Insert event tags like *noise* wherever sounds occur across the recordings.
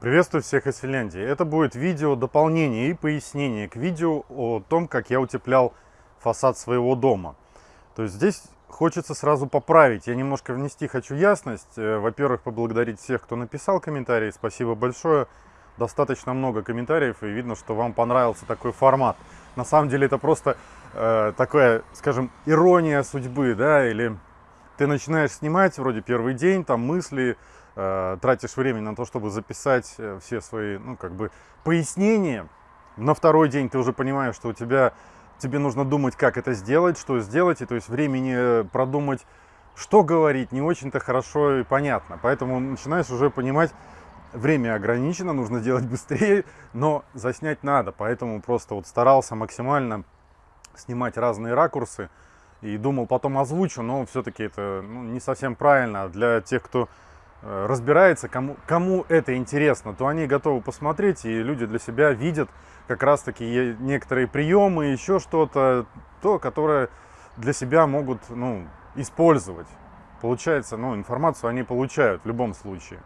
Приветствую всех из Финляндии. Это будет видео дополнение и пояснение к видео о том, как я утеплял фасад своего дома. То есть здесь хочется сразу поправить. Я немножко внести хочу ясность. Э, во-первых, поблагодарить всех, кто написал комментарии. Спасибо большое. Достаточно много комментариев, и видно, что вам понравился такой формат. На самом деле это просто э, такая, скажем, ирония судьбы, да, или ты начинаешь снимать вроде первый день, там мысли, Э, тратишь время на то, чтобы записать э, все свои, ну, как бы, пояснения. На второй день ты уже понимаешь, что у тебя, тебе нужно думать, как это сделать, что сделать, и то есть времени э, продумать, что говорить, не очень-то хорошо и понятно. Поэтому начинаешь уже понимать, время ограничено, нужно делать быстрее, но заснять надо. Поэтому просто вот старался максимально снимать разные ракурсы и думал, потом озвучу, но все-таки это ну, не совсем правильно. Для тех, кто разбирается, кому, кому это интересно, то они готовы посмотреть, и люди для себя видят как раз-таки некоторые приемы, еще что-то, то, которое для себя могут ну, использовать. Получается, ну, информацию они получают в любом случае.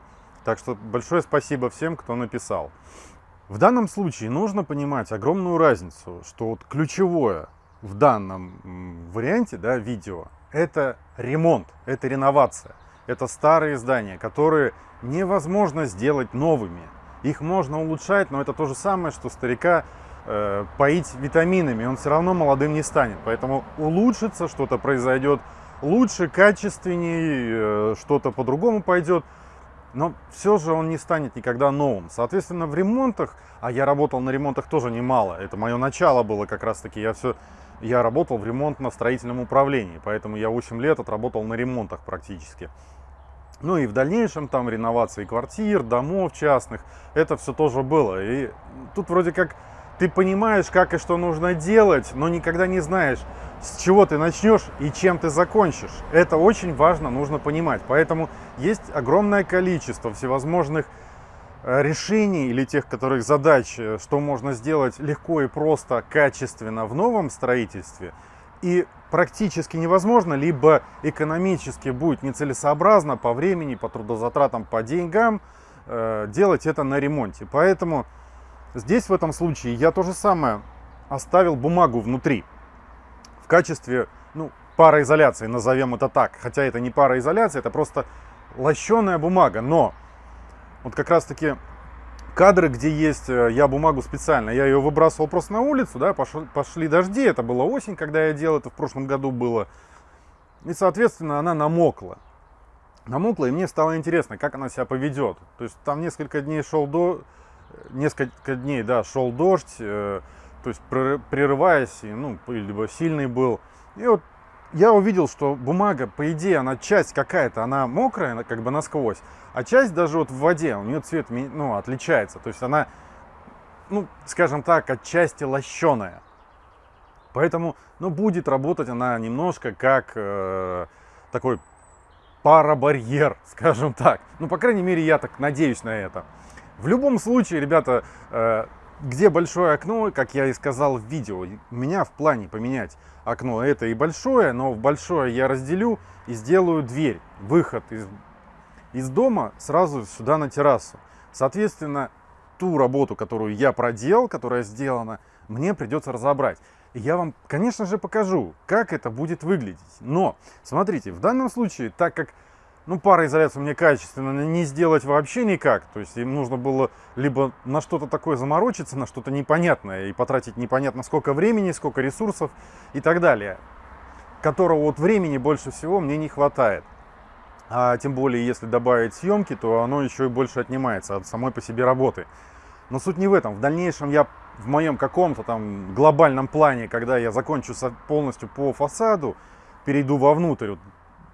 Так что большое спасибо всем, кто написал. В данном случае нужно понимать огромную разницу, что вот ключевое в данном варианте да, видео это ремонт, это реновация. Это старые здания, которые невозможно сделать новыми. Их можно улучшать, но это то же самое, что старика э, поить витаминами. Он все равно молодым не станет. Поэтому улучшится, что-то произойдет лучше, качественнее, э, что-то по-другому пойдет. Но все же он не станет никогда новым. Соответственно, в ремонтах, а я работал на ремонтах тоже немало, это мое начало было как раз таки, я все, я работал в ремонтно-строительном управлении, поэтому я 8 лет отработал на ремонтах практически. Ну и в дальнейшем там реновации квартир, домов частных, это все тоже было. И тут вроде как ты понимаешь, как и что нужно делать, но никогда не знаешь, с чего ты начнешь и чем ты закончишь. Это очень важно, нужно понимать. Поэтому есть огромное количество всевозможных э, решений или тех, которых задач, э, что можно сделать легко и просто, качественно в новом строительстве – и практически невозможно, либо экономически будет нецелесообразно по времени, по трудозатратам, по деньгам э, делать это на ремонте. Поэтому здесь в этом случае я то же самое оставил бумагу внутри в качестве ну, пароизоляции, назовем это так. Хотя это не пароизоляция, это просто лощеная бумага. Но вот как раз таки кадры, где есть, э, я бумагу специально, я ее выбрасывал просто на улицу, да, пошли, пошли дожди, это была осень, когда я делал, это в прошлом году было. И, соответственно, она намокла. Намокла, и мне стало интересно, как она себя поведет. То есть там несколько дней шел до... Несколько дней, да, шел дождь, э, то есть прерываясь, ну, либо сильный был. И вот я увидел, что бумага, по идее, она часть какая-то, она мокрая, она как бы насквозь, а часть даже вот в воде, у нее цвет ну, отличается. То есть она, ну, скажем так, отчасти лощеная. Поэтому, ну, будет работать она немножко как э, такой парабарьер, *laughs* скажем так. Ну, по крайней мере, я так надеюсь на это. В любом случае, ребята, э, где большое окно, как я и сказал в видео, у меня в плане поменять окно это и большое, но в большое я разделю и сделаю дверь, выход из, из дома сразу сюда на террасу. Соответственно, ту работу, которую я проделал, которая сделана, мне придется разобрать. И я вам, конечно же, покажу, как это будет выглядеть. Но, смотрите, в данном случае, так как ну, пароизоляцию мне качественно не сделать вообще никак. То есть им нужно было либо на что-то такое заморочиться, на что-то непонятное, и потратить непонятно сколько времени, сколько ресурсов и так далее. Которого вот времени больше всего мне не хватает. А тем более, если добавить съемки, то оно еще и больше отнимается от самой по себе работы. Но суть не в этом. В дальнейшем я в моем каком-то там глобальном плане, когда я закончу полностью по фасаду, перейду вовнутрь,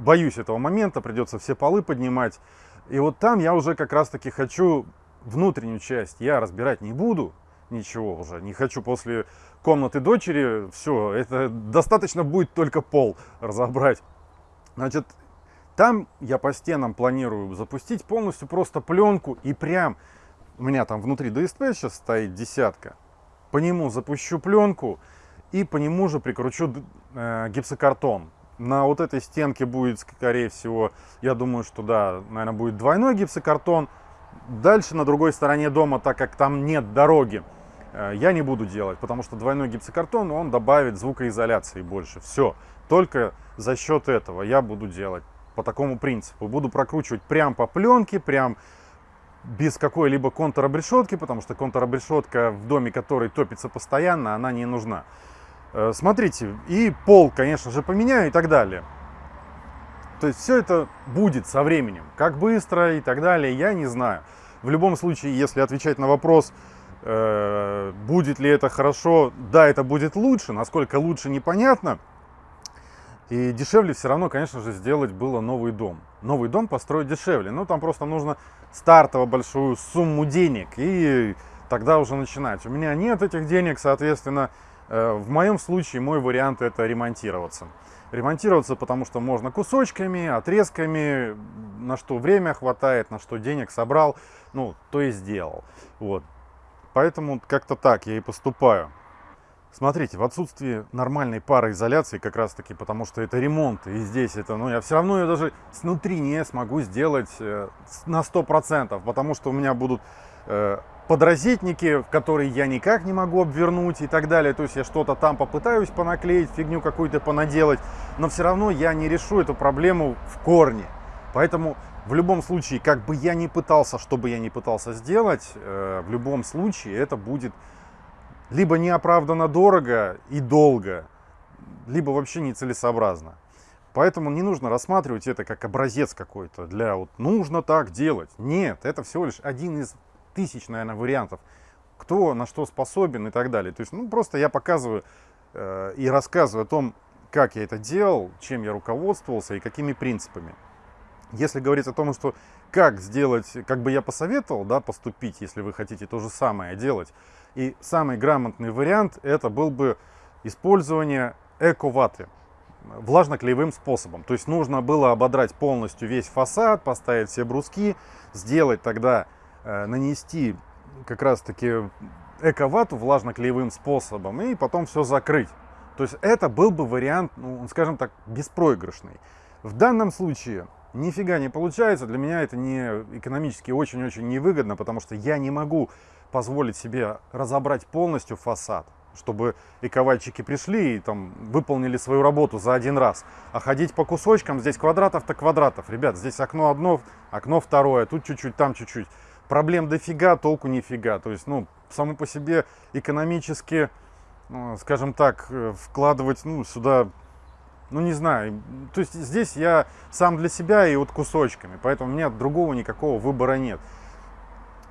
боюсь этого момента, придется все полы поднимать. И вот там я уже как раз таки хочу внутреннюю часть, я разбирать не буду, ничего уже, не хочу после комнаты дочери, все, это достаточно будет только пол разобрать. Значит, там я по стенам планирую запустить полностью просто пленку и прям, у меня там внутри ДСП сейчас стоит десятка, по нему запущу пленку и по нему же прикручу э, гипсокартон. На вот этой стенке будет, скорее всего, я думаю, что да, наверное, будет двойной гипсокартон. Дальше на другой стороне дома, так как там нет дороги, э, я не буду делать, потому что двойной гипсокартон, он добавит звукоизоляции больше. Все, только за счет этого я буду делать по такому принципу. Буду прокручивать прям по пленке, прям без какой-либо контур-обрешетки, потому что контур-обрешетка в доме, который топится постоянно, она не нужна. Э, смотрите, и пол, конечно же, поменяю и так далее. То есть все это будет со временем. Как быстро и так далее, я не знаю. В любом случае, если отвечать на вопрос, э, будет ли это хорошо, да, это будет лучше. Насколько лучше, непонятно. И дешевле все равно, конечно же, сделать было новый дом. Новый дом построить дешевле. Ну, там просто нужно стартово большую сумму денег. И тогда уже начинать. У меня нет этих денег, соответственно, в моем случае мой вариант это ремонтироваться ремонтироваться, потому что можно кусочками, отрезками, на что время хватает, на что денег собрал, ну, то и сделал. Вот. Поэтому как-то так я и поступаю. Смотрите, в отсутствии нормальной пароизоляции, как раз таки, потому что это ремонт, и здесь это, ну, я все равно ее даже снутри не смогу сделать э, на 100%, потому что у меня будут э, подрозетники, которые я никак не могу обвернуть и так далее. То есть я что-то там попытаюсь понаклеить, фигню какую-то понаделать, но все равно я не решу эту проблему в корне. Поэтому в любом случае, как бы я ни пытался, что бы я ни пытался сделать, э, в любом случае это будет либо неоправданно дорого и долго, либо вообще нецелесообразно. Поэтому не нужно рассматривать это как образец какой-то для вот нужно так делать. Нет, это всего лишь один из тысяч, наверное, вариантов, кто на что способен и так далее. То есть, ну, просто я показываю э, и рассказываю о том, как я это делал, чем я руководствовался и какими принципами. Если говорить о том, что как сделать, как бы я посоветовал, да, поступить, если вы хотите то же самое делать. И самый грамотный вариант это был бы использование эко-ваты влажно-клеевым способом. То есть нужно было ободрать полностью весь фасад, поставить все бруски, сделать тогда нанести как раз-таки эко-вату влажно-клеевым способом и потом все закрыть. То есть это был бы вариант, ну, скажем так, беспроигрышный. В данном случае нифига не получается. Для меня это не экономически очень-очень невыгодно, потому что я не могу позволить себе разобрать полностью фасад, чтобы эковальчики пришли и там выполнили свою работу за один раз. А ходить по кусочкам, здесь квадратов-то квадратов. Ребят, здесь окно одно, окно второе, тут чуть-чуть, там чуть-чуть проблем дофига, толку нифига. То есть, ну, само по себе экономически, ну, скажем так, э, вкладывать, ну, сюда, ну, не знаю. То есть здесь я сам для себя и вот кусочками, поэтому у меня другого никакого выбора нет.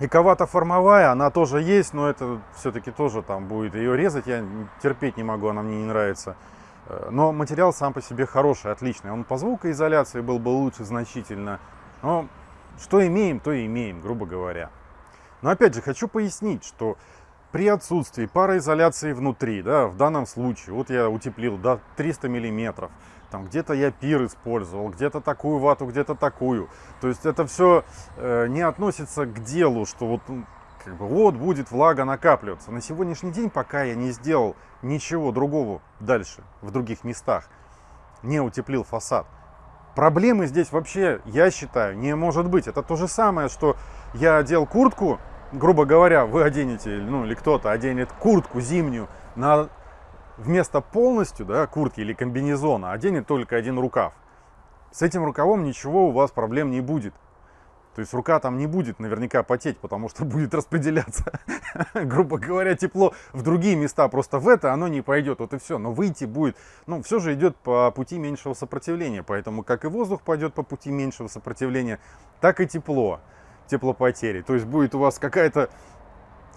Эковата формовая, она тоже есть, но это все-таки тоже там будет ее резать, я терпеть не могу, она мне не нравится. Э, но материал сам по себе хороший, отличный. Он по звукоизоляции был бы лучше значительно. Но что имеем, то и имеем, грубо говоря. Но опять же, хочу пояснить, что при отсутствии пароизоляции внутри, да, в данном случае, вот я утеплил до 300 миллиметров, там где-то я пир использовал, где-то такую вату, где-то такую. То есть это все э, не относится к делу, что вот, как бы, вот будет влага накапливаться. На сегодняшний день, пока я не сделал ничего другого дальше, в других местах, не утеплил фасад, Проблемы здесь вообще, я считаю, не может быть. Это то же самое, что я одел куртку, грубо говоря, вы оденете, ну или кто-то оденет куртку зимнюю на вместо полностью да, куртки или комбинезона оденет только один рукав. С этим рукавом ничего у вас проблем не будет. То есть рука там не будет наверняка потеть, потому что *laughs* будет распределяться, *laughs* грубо говоря, тепло в другие места. Просто в это оно не пойдет, вот и все. Но выйти будет, ну, все же идет по пути меньшего сопротивления. Поэтому как и воздух пойдет по пути меньшего сопротивления, так и тепло, теплопотери. То есть будет у вас какая-то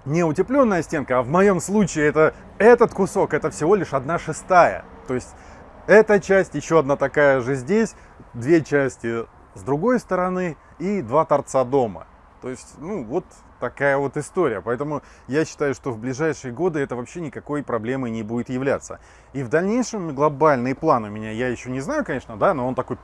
не утепленная стенка, а в моем случае это этот кусок, это всего лишь одна шестая. То есть эта часть, еще одна такая же здесь, две части с другой стороны и два торца дома. То есть, ну, вот такая вот история. Поэтому я считаю, что в ближайшие годы это вообще никакой проблемой не будет являться. И в дальнейшем глобальный план у меня, я еще не знаю, конечно, да, но он такой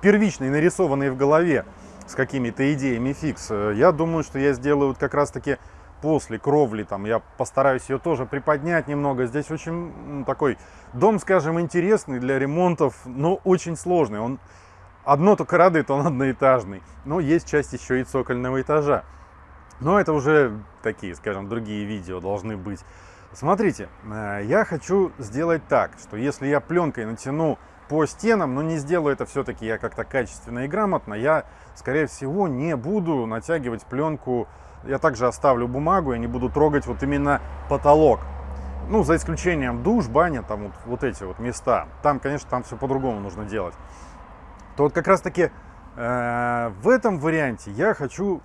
первичный, нарисованный в голове с какими-то идеями фикс. Я думаю, что я сделаю вот как раз-таки после кровли, там, я постараюсь ее тоже приподнять немного. Здесь очень такой дом, скажем, интересный для ремонтов, но очень сложный. Он одно только радует, он одноэтажный. Но есть часть еще и цокольного этажа. Но это уже такие, скажем, другие видео должны быть. Смотрите, э, я хочу сделать так, что если я пленкой натяну по стенам, но не сделаю это все-таки я как-то качественно и грамотно, я, скорее всего, не буду натягивать пленку, я также оставлю бумагу, я не буду трогать вот именно потолок. Ну, за исключением душ, баня, там вот, вот эти вот места. Там, конечно, там все по-другому нужно делать. То вот как раз-таки э, в этом варианте я хочу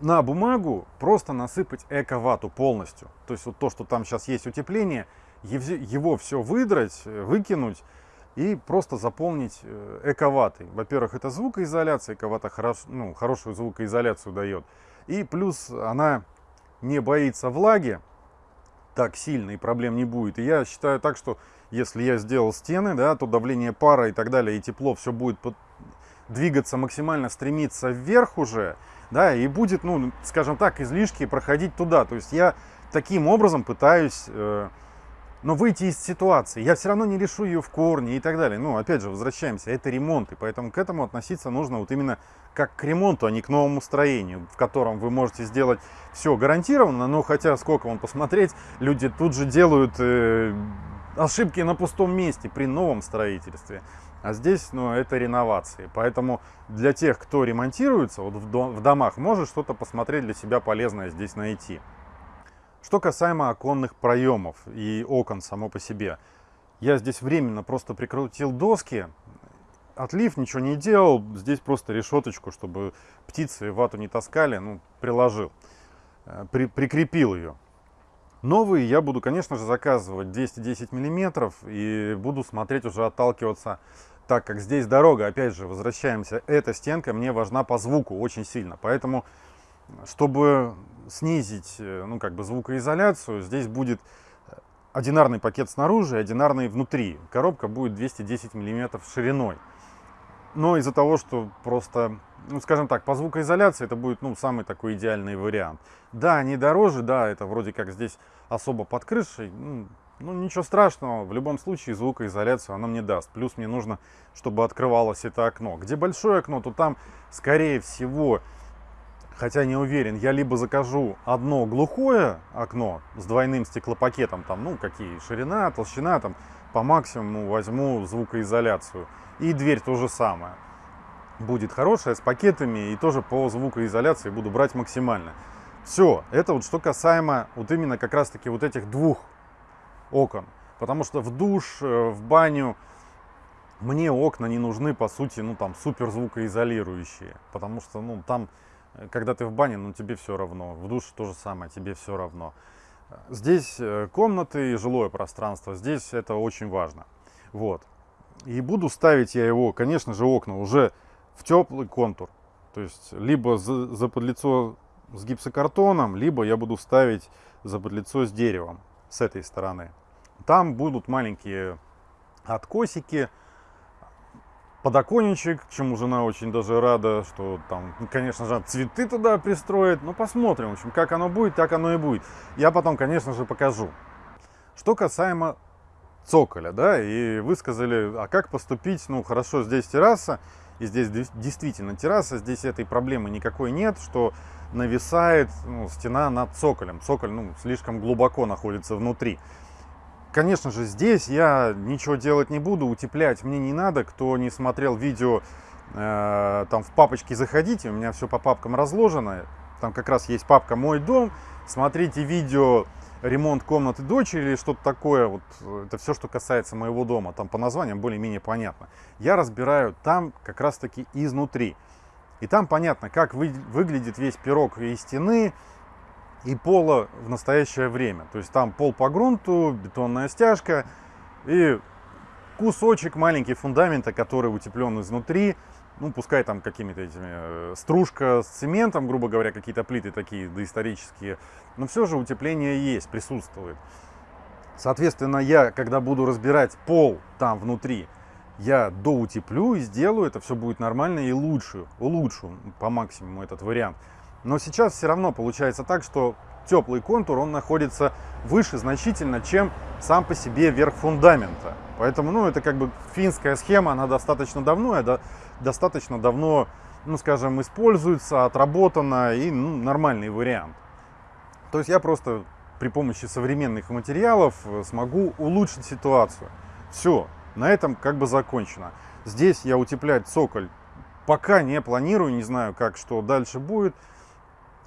на бумагу просто насыпать эко-вату полностью. То есть вот то, что там сейчас есть утепление, его все выдрать, выкинуть и просто заполнить э, эко-ватой. Во-первых, это звукоизоляция, эко-вата хорош, ну, хорошую звукоизоляцию дает. И плюс она не боится влаги так сильно и проблем не будет. И я считаю так, что если я сделал стены, да, то давление пара и так далее, и тепло все будет двигаться максимально, стремиться вверх уже, да, и будет, ну, скажем так, излишки проходить туда. То есть я таким образом пытаюсь, э, ну, выйти из ситуации. Я все равно не решу ее в корне и так далее. Ну, опять же, возвращаемся, это ремонт, и поэтому к этому относиться нужно вот именно как к ремонту, а не к новому строению, в котором вы можете сделать все гарантированно, но хотя сколько вам посмотреть, люди тут же делают э, ошибки на пустом месте при новом строительстве. А здесь, ну, это реновации. Поэтому для тех, кто ремонтируется вот в, дом, в домах, может что-то посмотреть для себя полезное здесь найти. Что касаемо оконных проемов и окон само по себе. Я здесь временно просто прикрутил доски, отлив ничего не делал, здесь просто решеточку, чтобы птицы вату не таскали, ну, приложил, э, при, прикрепил ее. Новые я буду, конечно же, заказывать 210 миллиметров и буду смотреть уже отталкиваться так как здесь дорога, опять же, возвращаемся, эта стенка мне важна по звуку очень сильно. Поэтому, чтобы снизить, э, ну, как бы звукоизоляцию, здесь будет одинарный пакет снаружи, одинарный внутри. Коробка будет 210 миллиметров шириной. Но из-за того, что просто, ну, скажем так, по звукоизоляции это будет, ну, самый такой идеальный вариант. Да, они дороже, да, это вроде как здесь особо под крышей, ну, ну, ничего страшного, в любом случае звукоизоляцию она мне даст. Плюс мне нужно, чтобы открывалось это окно. Где большое окно, то там, скорее всего, хотя не уверен, я либо закажу одно глухое окно с двойным стеклопакетом, там, ну, какие, ширина, толщина, там, по максимуму возьму звукоизоляцию. И дверь то же самое. Будет хорошая, с пакетами, и тоже по звукоизоляции буду брать максимально. Все, это вот что касаемо вот именно как раз таки вот этих двух окон. Потому что в душ, э, в баню мне окна не нужны, по сути, ну там супер звукоизолирующие. Потому что, ну там, э, когда ты в бане, ну тебе все равно. В душе то же самое, тебе все равно. Здесь э, комнаты и жилое пространство, здесь это очень важно. Вот. И буду ставить я его, конечно же, окна уже в теплый контур. То есть, либо за, за с гипсокартоном, либо я буду ставить за подлицо с деревом с этой стороны. Там будут маленькие откосики, подоконничек, чему жена очень даже рада, что там, ну, конечно же, цветы туда пристроит. Ну, посмотрим, в общем, как оно будет, так оно и будет. Я потом, конечно же, покажу. Что касаемо цоколя, да, и вы сказали, а как поступить, ну, хорошо, здесь терраса, и здесь действительно терраса, здесь этой проблемы никакой нет, что нависает ну, стена над цоколем. Цоколь, ну, слишком глубоко находится внутри. Конечно же, здесь я ничего делать не буду, утеплять мне не надо. Кто не смотрел видео, э, там в папочке заходите, у меня все по папкам разложено. Там как раз есть папка «Мой дом». Смотрите видео ремонт комнаты дочери или что-то такое. Вот это все, что касается моего дома. Там по названиям более-менее понятно. Я разбираю там как раз-таки изнутри. И там понятно, как вы, выглядит весь пирог и стены, и пола в настоящее время. То есть там пол по грунту, бетонная стяжка и кусочек маленький фундамента, который утеплен изнутри. Ну, пускай там какими-то этими э, стружка с цементом, грубо говоря, какие-то плиты такие доисторические. Но все же утепление есть, присутствует. Соответственно, я, когда буду разбирать пол там внутри, я доутеплю и сделаю, это все будет нормально и лучше, улучшу по максимуму этот вариант. Но сейчас все равно получается так, что теплый контур, он находится выше значительно, чем сам по себе верх фундамента. Поэтому, ну, это как бы финская схема, она достаточно давно, достаточно давно, ну, скажем, используется, отработана и ну, нормальный вариант. То есть я просто при помощи современных материалов э, смогу улучшить ситуацию. Все, на этом как бы закончено. Здесь я утеплять цоколь пока не планирую, не знаю, как что дальше будет,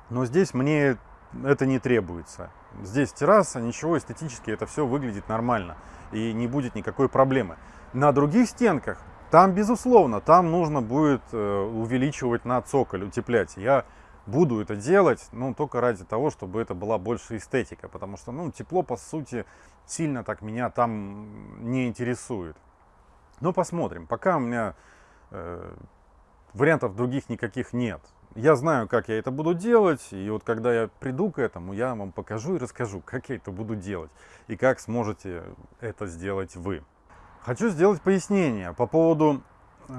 но здесь мне это не требуется. Здесь терраса, ничего, эстетически это все выглядит нормально и не будет никакой проблемы. На других стенках, там, безусловно, там нужно будет э, увеличивать на цоколь, утеплять. Я буду это делать, ну, только ради того, чтобы это была больше эстетика, потому что, ну, тепло, по сути, сильно так меня там не интересует. Но посмотрим. Пока у меня э, вариантов других никаких нет. Я знаю, как я это буду делать, и вот когда я приду к этому, я вам покажу и расскажу, как я это буду делать, и как сможете это сделать вы. Хочу сделать пояснение по поводу,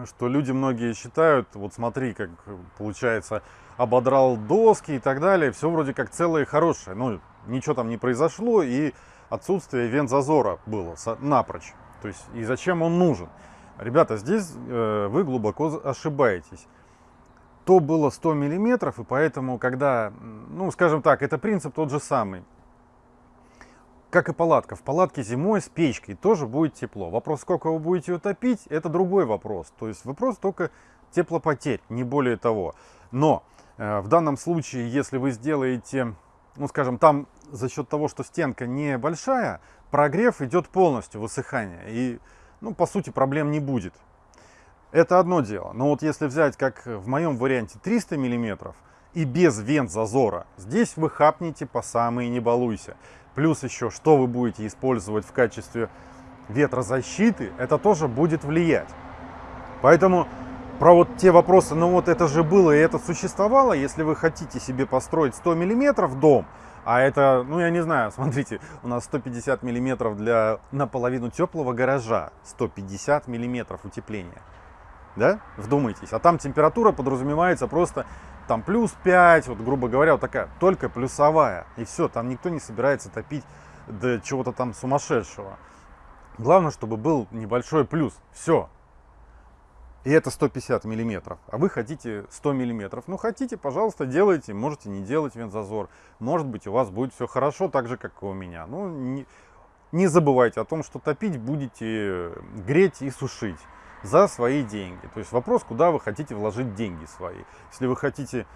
что люди многие считают, вот смотри, как получается, ободрал доски и так далее, все вроде как целое и хорошее, но ничего там не произошло, и отсутствие вент-зазора было напрочь. То есть, и зачем он нужен? Ребята, здесь э, вы глубоко ошибаетесь. То было 100 миллиметров, и поэтому, когда, ну, скажем так, это принцип тот же самый. Как и палатка. В палатке зимой с печкой тоже будет тепло. Вопрос, сколько вы будете ее топить, это другой вопрос. То есть вопрос только теплопотерь, не более того. Но э, в данном случае, если вы сделаете, ну, скажем, там за счет того, что стенка небольшая, прогрев идет полностью, высыхание. И ну, по сути, проблем не будет. Это одно дело. Но вот если взять, как в моем варианте, 300 миллиметров и без вент зазора, здесь вы хапнете по самые не балуйся. Плюс еще, что вы будете использовать в качестве ветрозащиты, это тоже будет влиять. Поэтому про вот те вопросы, ну вот это же было и это существовало, если вы хотите себе построить 100 миллиметров дом, а это, ну я не знаю, *laughs* смотрите, у нас 150 миллиметров для наполовину теплого гаража. 150 миллиметров утепления. Да? Вдумайтесь. А там температура подразумевается просто там плюс 5, вот грубо говоря, вот такая, только плюсовая. И все, там никто не собирается топить до чего-то там сумасшедшего. Главное, чтобы был небольшой плюс. Все, и это 150 миллиметров, а вы хотите 100 миллиметров. Ну, хотите, пожалуйста, делайте, можете не делать вентзазор. Может быть, у вас будет все хорошо, так же, как и у меня. Ну, не, не забывайте о том, что топить будете греть и сушить за свои деньги. То есть вопрос, куда вы хотите вложить деньги свои. Если вы хотите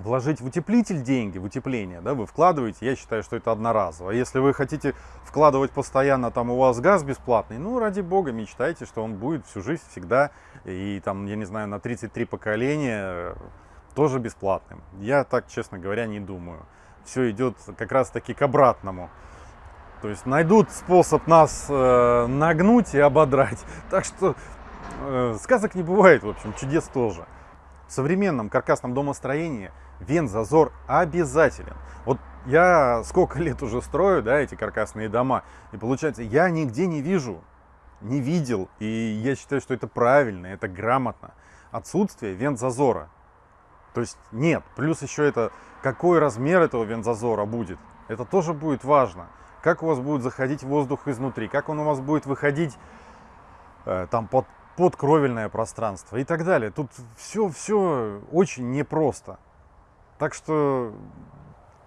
вложить в утеплитель деньги, в утепление, да, вы вкладываете, я считаю, что это одноразово. А если вы хотите вкладывать постоянно, там у вас газ бесплатный, ну, ради бога, мечтайте, что он будет всю жизнь всегда, и там, я не знаю, на 33 поколения э, тоже бесплатным. Я так, честно говоря, не думаю. Все идет как раз таки к обратному. То есть найдут способ нас э, нагнуть и ободрать. *laughs* Так что э, сказок не бывает, в общем, чудес тоже. В современном каркасном домостроении вент-зазор обязателен. Вот я сколько *laughs* лет уже строю, да, эти каркасные дома, и получается, я нигде не вижу, не видел, и я считаю, что это правильно, это грамотно. Отсутствие вент-зазора. То есть нет, плюс еще это, какой размер этого вент-зазора будет, это тоже будет важно. Как у вас будет заходить воздух изнутри, как он у вас будет выходить э, там под, под кровельное пространство и так далее. Тут все, все очень непросто. Так что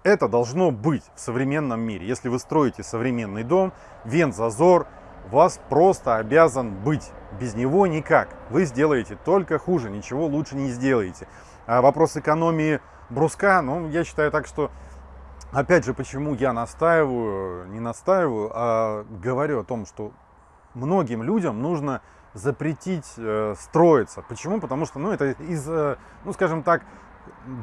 это должно быть в современном мире. Если вы строите современный дом, вент-зазор у вас просто обязан быть. Без него никак. Вы сделаете только хуже, ничего лучше не сделаете. А вопрос экономии бруска, ну, я считаю так, что Опять же, почему я настаиваю, не настаиваю, а говорю о том, что многим людям нужно запретить э, строиться. Почему? Потому что, ну, это из, э, ну, скажем так,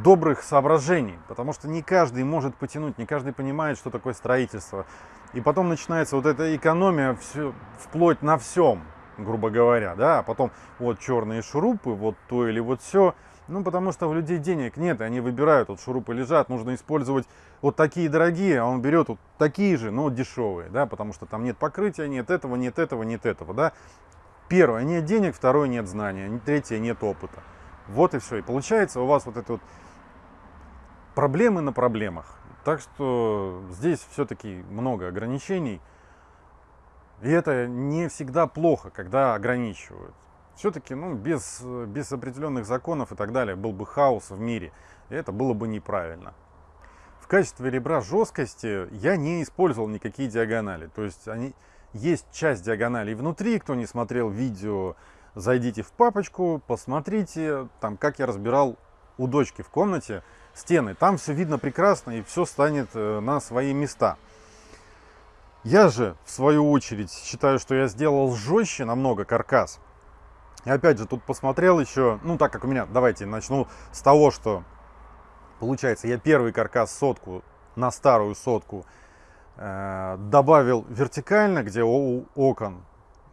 добрых соображений, потому что не каждый может потянуть, не каждый понимает, что такое строительство. И потом начинается вот эта экономия все, вплоть на всем, грубо говоря, да, а потом вот черные шурупы, вот то или вот все. Ну, потому что у людей денег нет, они выбирают, вот шурупы лежат, нужно использовать вот такие дорогие, а он берет вот такие же, но дешевые, да, потому что там нет покрытия, нет этого, нет этого, нет этого, да. Первое, нет денег, второе, нет знания, третье, нет опыта. Вот и все. И получается у вас вот это вот проблемы на проблемах. Так что здесь все-таки много ограничений. И это не всегда плохо, когда ограничивают. Все-таки ну, без, без определенных законов и так далее был бы хаос в мире. И это было бы неправильно. В качестве ребра жесткости я не использовал никакие диагонали. То есть они, есть часть диагоналей внутри. Кто не смотрел видео, зайдите в папочку, посмотрите, там, как я разбирал у дочки в комнате стены. Там все видно прекрасно и все станет э, на свои места. Я же, в свою очередь, считаю, что я сделал жестче намного каркас. И опять же, тут посмотрел еще, ну так как у меня, давайте начну с того, что получается, я первый каркас сотку на старую сотку э, добавил вертикально, где у окон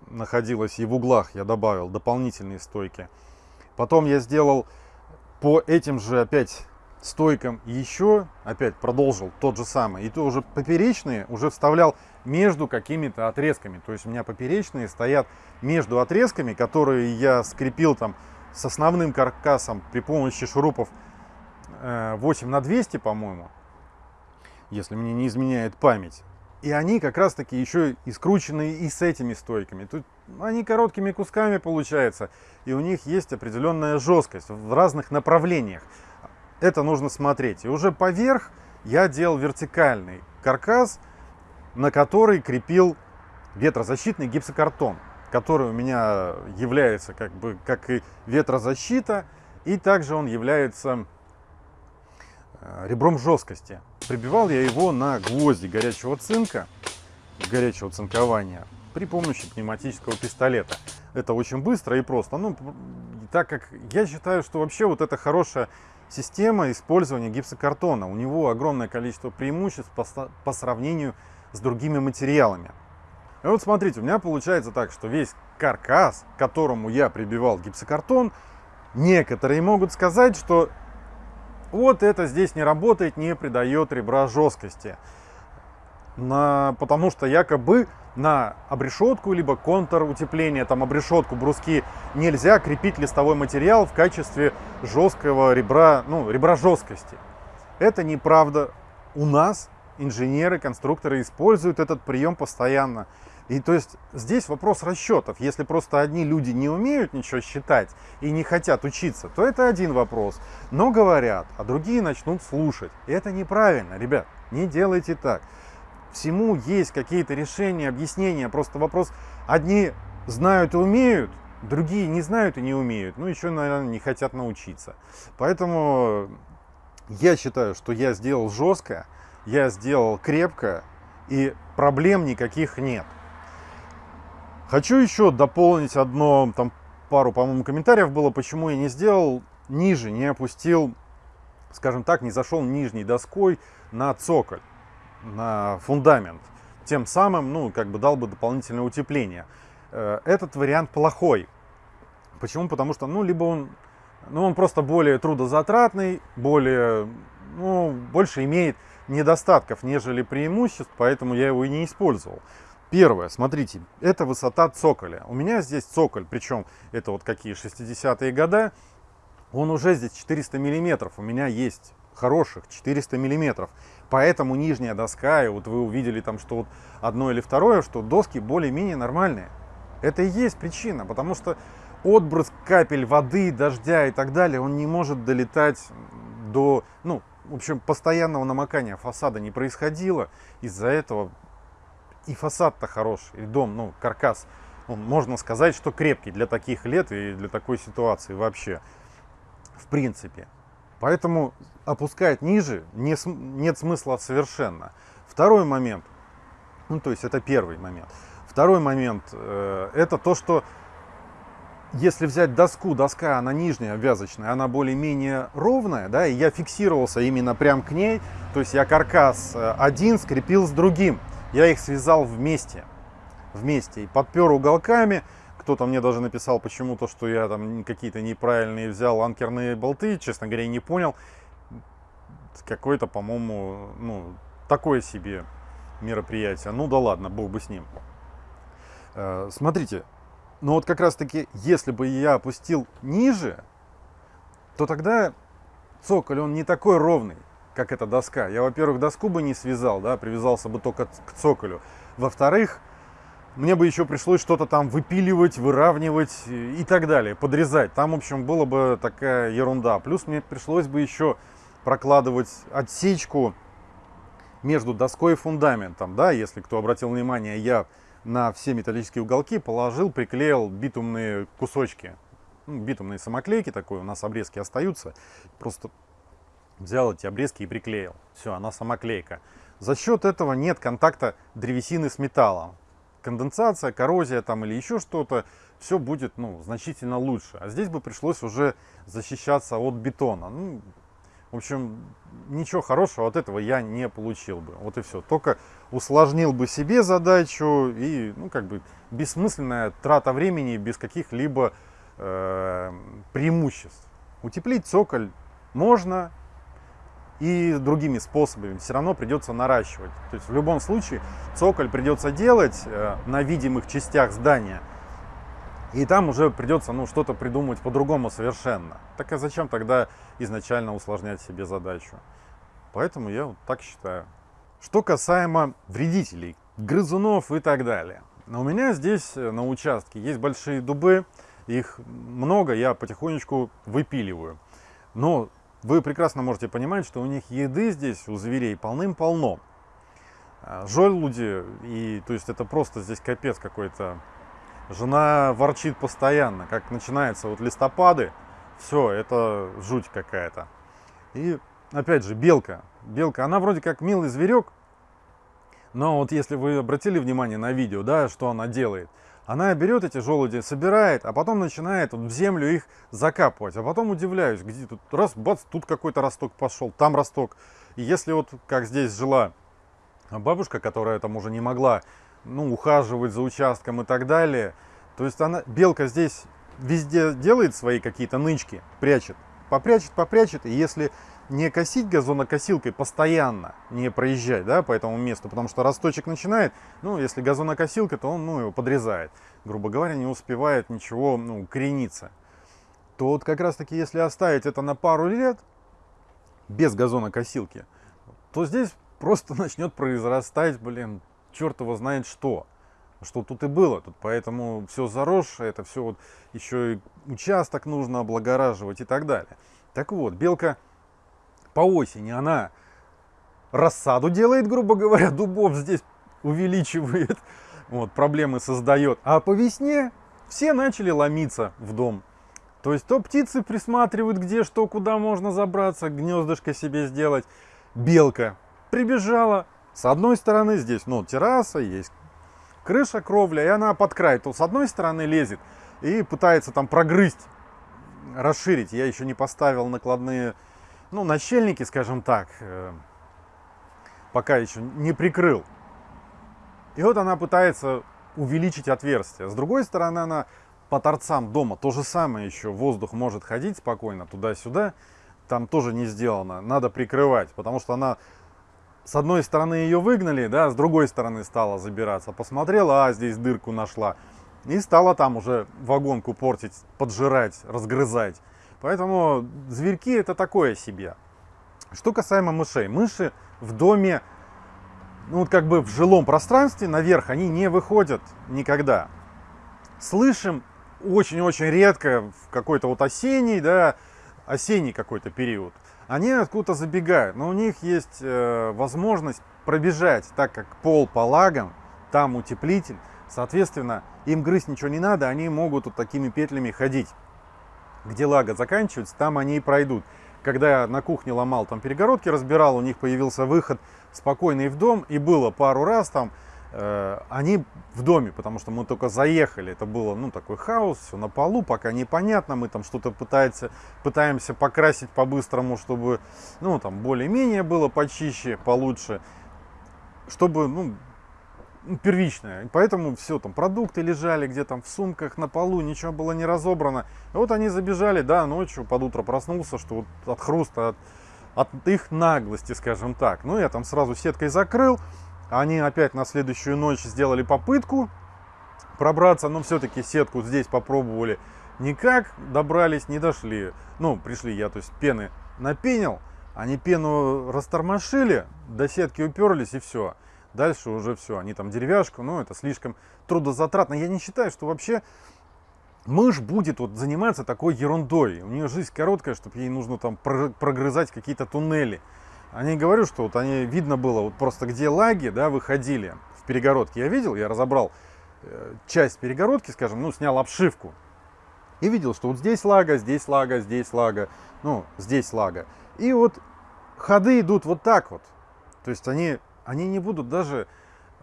находилось и в углах я добавил дополнительные стойки. Потом я сделал по этим же опять стойкам еще опять продолжил тот же самый. И то уже поперечные уже вставлял между какими-то отрезками. То есть у меня поперечные стоят между отрезками, которые я скрепил там с основным каркасом при помощи шурупов 8 э, на 200, по-моему, если мне не изменяет память. И они как раз таки еще и скручены и с этими стойками. Тут они короткими кусками получается, и у них есть определенная жесткость в разных направлениях. Это нужно смотреть. И уже поверх я делал вертикальный каркас, на который крепил ветрозащитный гипсокартон, который у меня является как бы как и ветрозащита, и также он является э, ребром жесткости. Прибивал я его на гвозди горячего цинка, горячего цинкования, при помощи пневматического пистолета. Это очень быстро и просто. Ну, так как я считаю, что вообще вот это хорошая система использования гипсокартона. У него огромное количество преимуществ по, сравнению с другими материалами. И вот смотрите, у меня получается так, что весь каркас, к которому я прибивал гипсокартон, некоторые могут сказать, что вот это здесь не работает, не придает ребра жесткости. На, потому что якобы на обрешетку, либо контур утепления, там обрешетку, бруски, нельзя крепить листовой материал в качестве жесткого ребра, ну, ребра жесткости. Это неправда. У нас инженеры, конструкторы используют этот прием постоянно. И то есть здесь вопрос расчетов. Если просто одни люди не умеют ничего считать и не хотят учиться, то это один вопрос. Но говорят, а другие начнут слушать. И это неправильно, ребят. Не делайте так. Всему есть какие-то решения, объяснения. Просто вопрос, одни знают и умеют, другие не знают и не умеют. Ну, еще, наверное, не хотят научиться. Поэтому я считаю, что я сделал жестко, я сделал крепко, и проблем никаких нет. Хочу еще дополнить одно, там пару, по-моему, комментариев было, почему я не сделал ниже, не опустил, скажем так, не зашел нижней доской на цоколь, на фундамент. Тем самым, ну, как бы дал бы дополнительное утепление. Э, этот вариант плохой. Почему? Потому что, ну, либо он, ну, он просто более трудозатратный, более, ну, больше имеет недостатков, нежели преимуществ, поэтому я его и не использовал. Первое, смотрите, это высота цоколя. У меня здесь цоколь, причем это вот какие 60-е годы, он уже здесь 400 миллиметров. У меня есть хороших 400 миллиметров. Поэтому нижняя доска, и вот вы увидели там, что вот одно или второе, что доски более-менее нормальные. Это и есть причина, потому что отбрызг капель воды, дождя и так далее, он не может долетать до, ну, в общем, постоянного намокания фасада не происходило. Из-за этого и фасад-то хороший, и дом, ну, каркас, он, можно сказать, что крепкий для таких лет и для такой ситуации вообще, в принципе. Поэтому опускать ниже не, нет смысла совершенно. Второй момент, ну, то есть это первый момент. Второй момент, э, это то, что если взять доску, доска, она нижняя обвязочная, она более-менее ровная, да, и я фиксировался именно прям к ней, то есть я каркас э, один скрепил с другим я их связал вместе, вместе и подпер уголками. Кто-то мне даже написал почему-то, что я там какие-то неправильные взял анкерные болты, честно говоря, не понял. Какое-то, по-моему, ну, такое себе мероприятие. Ну да ладно, бог бы с ним. Э, смотрите, ну вот как раз таки, если бы я опустил ниже, то тогда цоколь, он не такой ровный как эта доска. Я, во-первых, доску бы не связал, да, привязался бы только к цоколю. Во-вторых, мне бы еще пришлось что-то там выпиливать, выравнивать и так далее, подрезать. Там, в общем, было бы такая ерунда. Плюс мне пришлось бы еще прокладывать отсечку между доской и фундаментом. Да, если кто обратил внимание, я на все металлические уголки положил, приклеил битумные кусочки. Ну, битумные самоклейки такой, у нас обрезки остаются. Просто взял эти обрезки и приклеил. Все, она самоклейка. За счет этого нет контакта древесины с металлом. Конденсация, коррозия там или еще что-то, все будет ну, значительно лучше. А здесь бы пришлось уже защищаться от бетона. Ну, в общем, ничего хорошего от этого я не получил бы. Вот и все. Только усложнил бы себе задачу и, ну, как бы, бессмысленная трата времени без каких-либо э, преимуществ. Утеплить цоколь можно, и другими способами все равно придется наращивать. То есть в любом случае цоколь придется делать э, на видимых частях здания, и там уже придется ну, что-то придумать по-другому совершенно. Так а зачем тогда изначально усложнять себе задачу? Поэтому я вот так считаю. Что касаемо вредителей, грызунов и так далее. У меня здесь э, на участке есть большие дубы, их много, я потихонечку выпиливаю. Но вы прекрасно можете понимать, что у них еды здесь, у зверей, полным-полно. А, желуди, и то есть это просто здесь капец какой-то. Жена ворчит постоянно, как начинается вот листопады, все, это жуть какая-то. И опять же, белка. Белка, она вроде как милый зверек, но вот если вы обратили внимание на видео, да, что она делает – она берет эти желуди, собирает, а потом начинает в землю их закапывать. А потом удивляюсь, где тут раз, бац, тут какой-то росток пошел, там росток. И если вот как здесь жила бабушка, которая там уже не могла ну, ухаживать за участком и так далее, то есть она, белка здесь везде делает свои какие-то нычки, прячет, попрячет, попрячет, и если не косить газонокосилкой постоянно, не проезжать да, по этому месту, потому что росточек начинает, ну, если газонокосилка, то он ну, его подрезает, грубо говоря, не успевает ничего ну, корениться. То вот как раз таки, если оставить это на пару лет, без газонокосилки, то здесь просто *laughs* начнет произрастать, блин, черт его знает что. Что тут и было, тут поэтому все заросшее, это все вот еще и участок нужно облагораживать и так далее. Так вот, белка по осени она рассаду делает, грубо говоря, дубов здесь увеличивает, *laughs* вот, проблемы создает. А по весне все начали ломиться в дом. То есть то птицы присматривают, где что, куда можно забраться, гнездышко себе сделать. Белка прибежала. С одной стороны здесь, ну, терраса, есть крыша, кровля, и она под край. То с одной стороны лезет и пытается там прогрызть, расширить. Я еще не поставил накладные ну, начальники, скажем так, э, пока еще не прикрыл. И вот она пытается увеличить отверстие. С другой стороны, она по торцам дома то же самое еще. Воздух может ходить спокойно туда-сюда. Там тоже не сделано. Надо прикрывать, потому что она с одной стороны ее выгнали, да, с другой стороны стала забираться. Посмотрела, а здесь дырку нашла. И стала там уже вагонку портить, поджирать, разгрызать. Поэтому зверьки это такое себе. Что касаемо мышей. Мыши в доме, ну вот как бы в жилом пространстве наверх, они не выходят никогда. Слышим очень-очень редко в какой-то вот осенний, да, осенний какой-то период. Они откуда-то забегают, но у них есть э, возможность пробежать, так как пол по лагам, там утеплитель, соответственно, им грызть ничего не надо, они могут вот такими петлями ходить где лага заканчивается, там они и пройдут. Когда я на кухне ломал там перегородки, разбирал, у них появился выход спокойный в дом, и было пару раз там, э, они в доме, потому что мы только заехали, это было, ну, такой хаос, все на полу, пока непонятно, мы там что-то пытаемся, пытаемся покрасить по-быстрому, чтобы, ну, там, более-менее было почище, получше, чтобы, ну, первичная. Поэтому все, там продукты лежали где там в сумках, на полу, ничего было не разобрано. И вот они забежали, да, ночью под утро проснулся, что вот от хруста, от, от их наглости, скажем так. Ну, я там сразу сеткой закрыл. Они опять на следующую ночь сделали попытку пробраться, но все-таки сетку здесь попробовали. Никак добрались, не дошли. Ну, пришли я, то есть пены напенил, они пену растормошили, до сетки уперлись и все. Дальше уже все, они там деревяшку, ну это слишком трудозатратно. Я не считаю, что вообще мышь будет вот заниматься такой ерундой. У нее жизнь короткая, чтобы ей нужно там прогрызать какие-то туннели. Они говорю, что вот они видно было вот просто где лаги, да, выходили в перегородке. Я видел, я разобрал э, часть перегородки, скажем, ну снял обшивку и видел, что вот здесь лага, здесь лага, здесь лага, ну здесь лага. И вот ходы идут вот так вот. То есть они, они не будут даже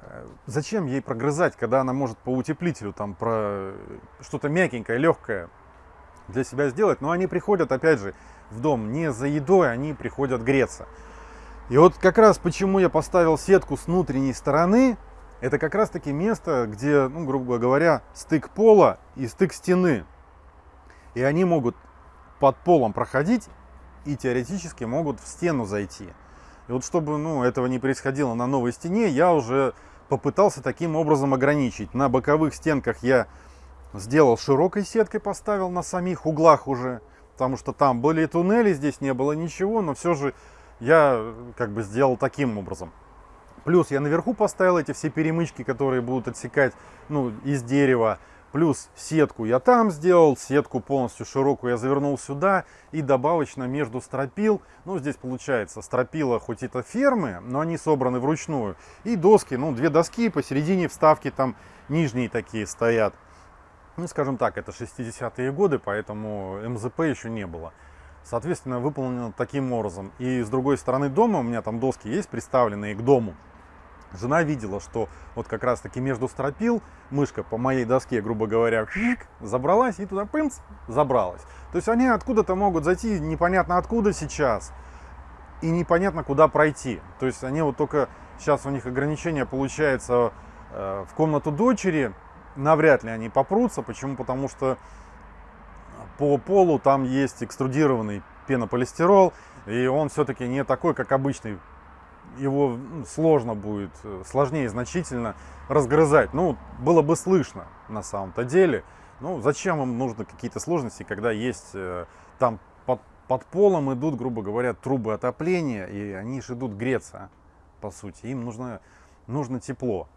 Э, зачем ей прогрызать, когда она может по утеплителю там про что-то мягенькое, легкое для себя сделать? Но они приходят, опять же, в дом не за едой, они приходят греться. И вот как раз почему я поставил сетку с внутренней стороны, это как раз таки место, где, ну, грубо говоря, стык пола и стык стены. И они могут под полом проходить и теоретически могут в стену зайти. И вот чтобы ну, этого не происходило на новой стене, я уже попытался таким образом ограничить. На боковых стенках я сделал широкой сеткой, поставил на самих углах уже, потому что там были туннели, здесь не было ничего, но все же я как бы сделал таким образом. Плюс я наверху поставил эти все перемычки, которые будут отсекать ну, из дерева. Плюс сетку я там сделал, сетку полностью широкую я завернул сюда и добавочно между стропил, ну здесь получается стропила хоть это фермы, но они собраны вручную, и доски, ну две доски, посередине вставки там нижние такие стоят. Ну скажем так, это 60-е годы, поэтому МЗП еще не было. Соответственно, выполнено таким образом. И с другой стороны дома, у меня там доски есть приставленные к дому, Жена видела, что вот как раз таки между стропил мышка по моей доске, грубо говоря, забралась и туда пымц, забралась. То есть они откуда-то могут зайти непонятно откуда сейчас и непонятно куда пройти. То есть они вот только сейчас у них ограничение получается э, в комнату дочери, навряд ли они попрутся. Почему? Потому что по полу там есть экструдированный пенополистирол, и он все-таки не такой, как обычный его ну, сложно будет, э, сложнее значительно разгрызать. Ну, было бы слышно на самом-то деле. Ну, зачем им нужны какие-то сложности, когда есть э, там под, под полом идут, грубо говоря, трубы отопления, и они же идут греться, по сути. Им нужно, нужно тепло.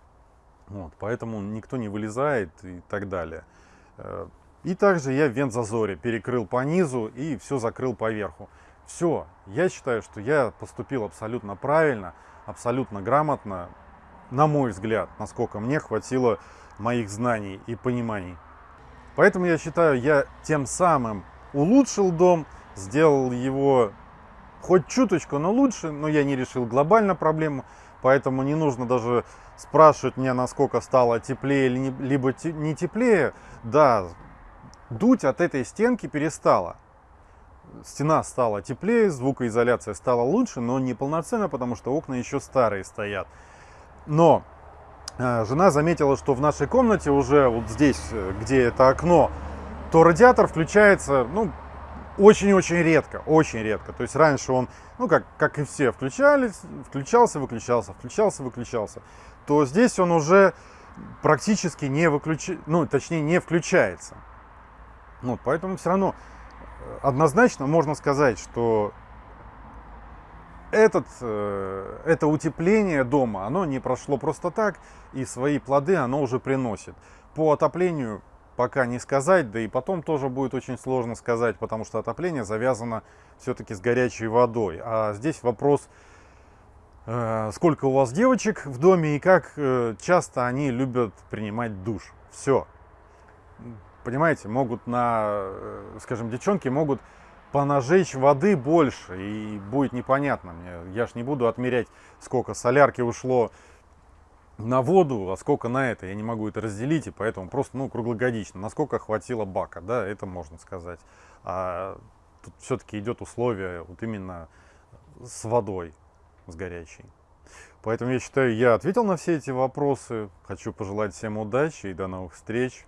Вот, поэтому никто не вылезает и так далее. Э, и также я в вентзазоре перекрыл по низу и все закрыл по верху. Все, я считаю, что я поступил абсолютно правильно, абсолютно грамотно, на мой взгляд, насколько мне хватило моих знаний и пониманий. Поэтому я считаю, я тем самым улучшил дом, сделал его хоть чуточку, но лучше, но я не решил глобально проблему, поэтому не нужно даже спрашивать меня, насколько стало теплее либо не теплее. Да, дуть от этой стенки перестало стена стала теплее, звукоизоляция стала лучше, но не полноценно, потому что окна еще старые стоят. Но э, жена заметила, что в нашей комнате уже вот здесь, э, где это окно, то радиатор включается, ну, очень-очень редко, очень редко. То есть раньше он, ну, как, как и все, включались, включался, выключался, включался, выключался. То здесь он уже практически не выключается, ну, точнее, не включается. Вот, поэтому все равно однозначно можно сказать, что этот, э, это утепление дома, оно не прошло просто так, и свои плоды оно уже приносит. По отоплению пока не сказать, да и потом тоже будет очень сложно сказать, потому что отопление завязано все-таки с горячей водой. А здесь вопрос, э, сколько у вас девочек в доме и как э, часто они любят принимать душ. Все понимаете, могут на, э, скажем, девчонки могут понажечь воды больше, и будет непонятно мне. Я ж не буду отмерять, сколько солярки ушло на воду, а сколько на это. Я не могу это разделить, и поэтому просто, ну, круглогодично. Насколько хватило бака, да, это можно сказать. А тут все-таки идет условие вот именно с водой, с горячей. Поэтому я считаю, я ответил на все эти вопросы. Хочу пожелать всем удачи и до новых встреч.